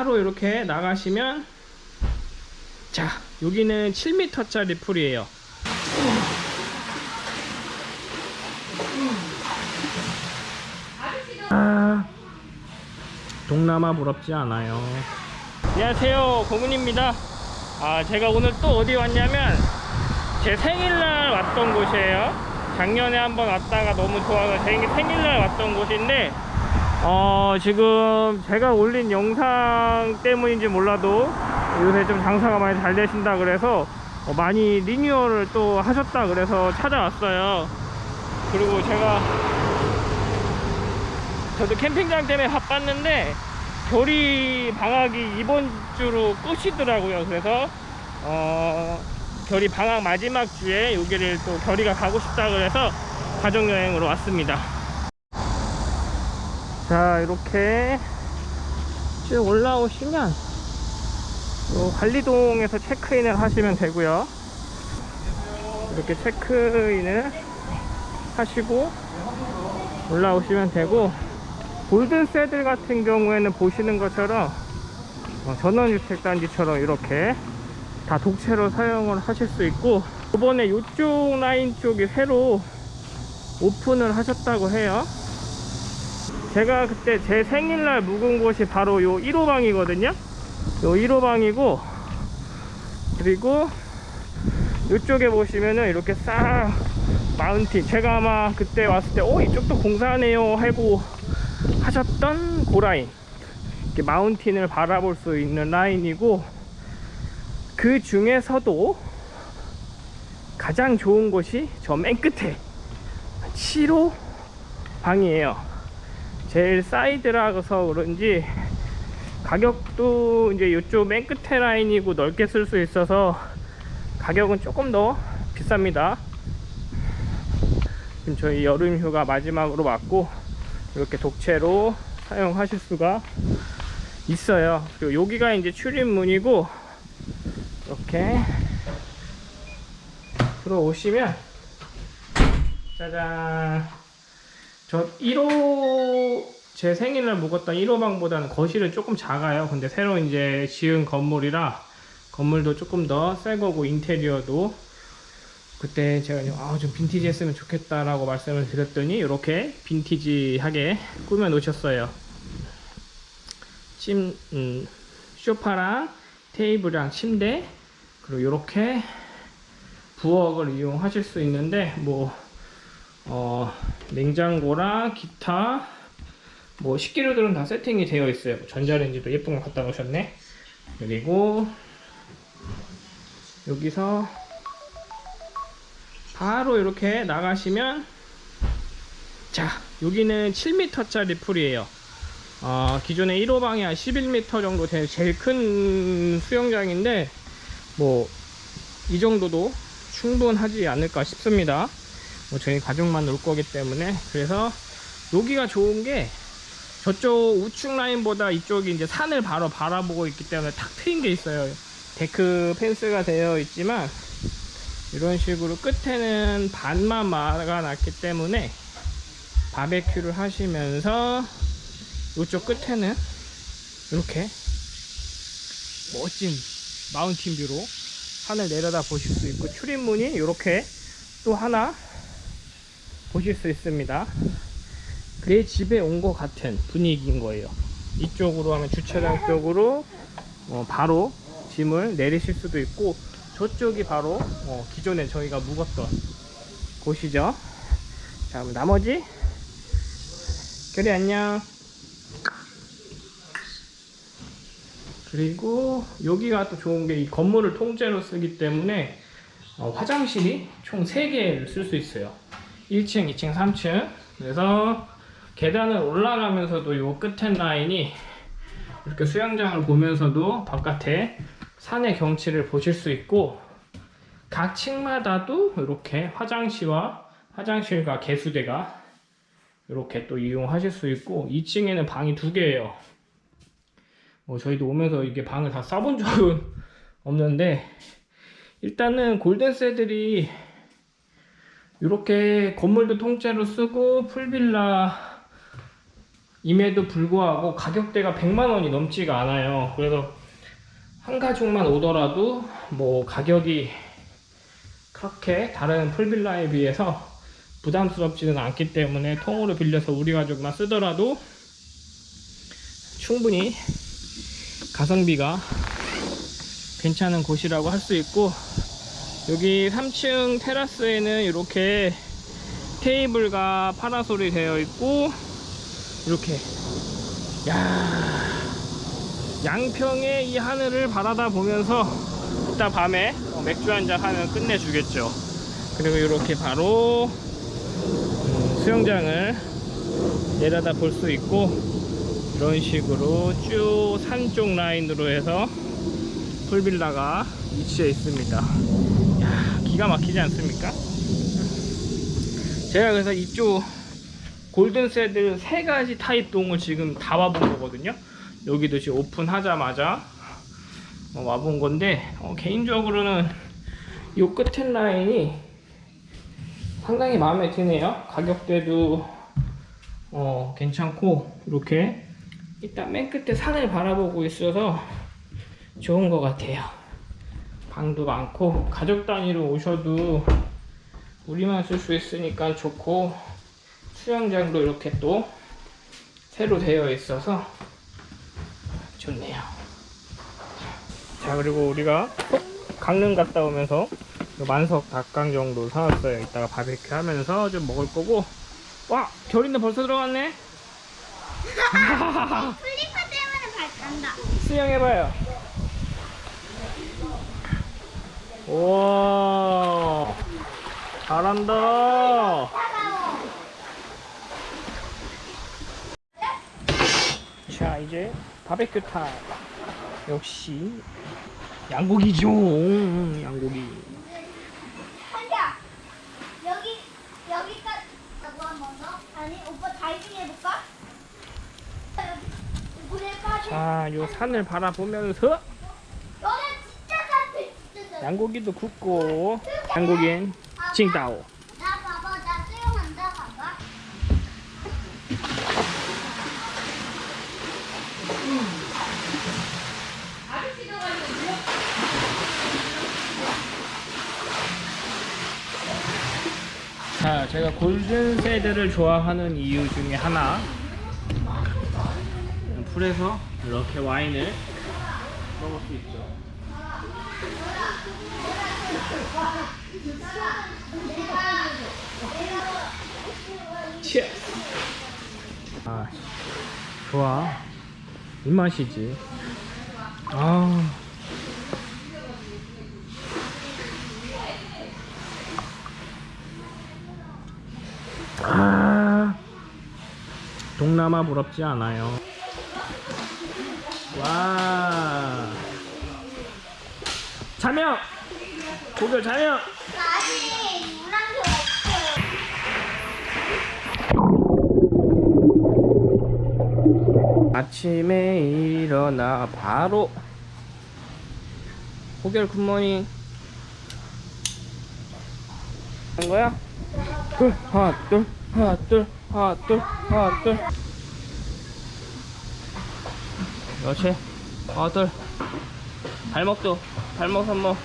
바로 이렇게 나가시면 자 여기는 7m짜리 풀이에요. 아, 동남아 부럽지 않아요. 안녕하세요. 고문입니다. 아 제가 오늘 또 어디 왔냐면 제 생일날 왔던 곳이에요. 작년에 한번 왔다가 너무 좋아서 제 생일날 왔던 곳인데 어 지금 제가 올린 영상 때문인지 몰라도 요새 좀 장사가 많이 잘 되신다 그래서 어, 많이 리뉴얼을 또 하셨다 그래서 찾아왔어요. 그리고 제가 저도 캠핑장 때문에 바빴는데 결이 방학이 이번 주로 끝이더라고요. 그래서 어 결이 방학 마지막 주에 여기를 또 결이가 가고 싶다 그래서 가족여행으로 왔습니다 자 이렇게 쭉 올라오시면 요 관리동에서 체크인을 하시면 되고요. 이렇게 체크인을 하시고 올라오시면 되고 골든 새들 같은 경우에는 보시는 것처럼 어, 전원주택단지처럼 이렇게 다 독채로 사용을 하실 수 있고 이번에 이쪽 라인 쪽이 새로 오픈을 하셨다고 해요 제가 그때 제 생일날 묵은 곳이 바로 요 1호방이거든요. 요 1호방이고 그리고 이쪽에 보시면은 이렇게 싹 마운틴. 제가 아마 그때 왔을 때어 이쪽도 공사하네요 하고 하셨던 고라인. 이렇게 마운틴을 바라볼 수 있는 라인이고 그 중에서도 가장 좋은 곳이 저 맨 끝에 7호 방이에요 제일 사이드라서 그런지 가격도 이제 이쪽 맨 끝에 라인이고 넓게 쓸 수 있어서 가격은 조금 더 비쌉니다. 지금 저희 여름 휴가 마지막으로 왔고 이렇게 독채로 사용하실 수가 있어요. 그리고 여기가 이제 출입문이고 이렇게 들어오시면 짜잔 저 1호 제 생일날 묵었던 1호방보다는 거실은 조금 작아요. 근데 새로 이제 지은 건물이라 건물도 조금 더 새 거고 인테리어도 그때 제가 아, 좀 빈티지 했으면 좋겠다 라고 말씀을 드렸더니 이렇게 빈티지하게 꾸며 놓으셨어요. 찜, 음, 소파랑 테이블이랑 침대 그리고 이렇게 부엌을 이용하실 수 있는데 뭐 어, 냉장고랑 기타 뭐 식기류들은 다 세팅이 되어 있어요. 전자레인지도 예쁜 거 갖다 놓으셨네. 그리고 여기서 바로 이렇게 나가시면 자 여기는 7m짜리 풀이에요. 어, 기존에 1호 방이 한 11m 정도 되 제일 큰 수영장인데 뭐 이 정도도 충분하지 않을까 싶습니다 뭐 저희 가족만 놀 거기 때문에 그래서 여기가 좋은 게 저쪽 우측 라인보다 이쪽이 이제 산을 바로 바라보고 있기 때문에 탁 트인 게 있어요. deck 펜스가 되어 있지만 이런 식으로 끝에는 반만 막아놨기 때문에 바베큐를 하시면서 이쪽 끝에는 이렇게 멋진 mountain view로 산을 내려다 보실 수 있고 출입문이 이렇게 또 하나 보실 수 있습니다. 내 집에 온 것 같은 분위기인 거예요. 이쪽으로 하면 주차장 쪽으로 어, 바로 짐을 내리실 수도 있고 저쪽이 바로 어, 기존에 저희가 묵었던 곳이죠. 자 그럼 나머지? 결이 안녕. 그리고 여기가 또 좋은 게 이 건물을 통째로 쓰기 때문에 어, 화장실이 총 3개를 쓸 수 있어요 1층, 2층, 3층. 그래서 계단을 올라가면서도 요 끝에 라인이 이렇게 수영장을 보면서도 바깥에 산의 경치를 보실 수 있고 각 층마다도 이렇게 화장실과 화장실과 개수대가 이렇게 또 이용하실 수 있고 2층에는 방이 두 개예요. 뭐 저희도 오면서 이게 방을 다 써본 적은 없는데 일단은 골든세들이 이렇게 건물도 통째로 쓰고 풀빌라 임에도 불구하고 가격대가 100만 원이 넘지가 않아요. 그래서 한 가족만 오더라도 뭐 가격이 그렇게 다른 풀빌라에 비해서 부담스럽지는 않기 때문에 통으로 빌려서 우리 가족만 쓰더라도 충분히 가성비가 괜찮은 곳이라고 할 수 있고 여기 3층 테라스에는 이렇게 테이블과 파라솔이 되어 있고 이렇게. 야 양평의 이 하늘을 바라다 보면서 이따 밤에 어, 맥주 한잔 하면 끝내주겠죠. 그리고 이렇게 바로 음, 수영장을 내려다 볼 수 있고 이런 식으로 쭉 산 쪽 라인으로 해서 풀빌라가 위치해 있습니다 야, 기가 막히지 않습니까? 제가 그래서 이쪽 골든세드 세 가지 타입 동을 지금 다 와본 거거든요. 여기도 지금 오픈하자마자 어, 와본 건데 어, 개인적으로는 이 끝에 라인이 상당히 마음에 드네요. 가격대도 어, 괜찮고 이렇게 일단 맨 끝에 산을 바라보고 있어서 좋은 것 같아요. 방도 많고 가족 단위로 오셔도 우리만 쓸 수 있으니까 좋고 수영장도 이렇게 또 새로 되어 있어서 좋네요. 자 그리고 우리가 강릉 갔다 오면서 요 만석 닭강 정도 사왔어요. 이따가 바베큐 하면서 좀 먹을 거고 와 결인데 벌써 들어갔네. 플리퍼 때문에 발 간다. 수영해봐요. 우 와 잘한다. 자 이제 바베큐 타임. 역시 양고기죠. 양고기. 한자 여기 여기까지. 아니 오빠 다이빙 해볼까? 여기 물에까지. 자, 요 산을 바라보면서. 양고기도 굽고 양고기엔 칭따오. 자, 제가 골든 세드를 좋아하는 이유 중에 하나. 풀에서 이렇게 와인을 먹을 수 있죠. 아, 좋아. 이 맛이지. 아. 아, 동남아 부럽지 않아요. 와. 자명! 고교 자명! 아침에 일어나 바로 고결 굿모닝 한 거야? 둘 하나 둘 하나 둘 하나 둘 하나 둘 그렇지 하나 둘 발목도 발목 손목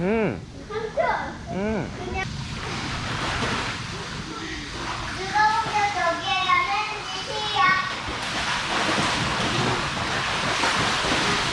응. 삼촌. 응. 이거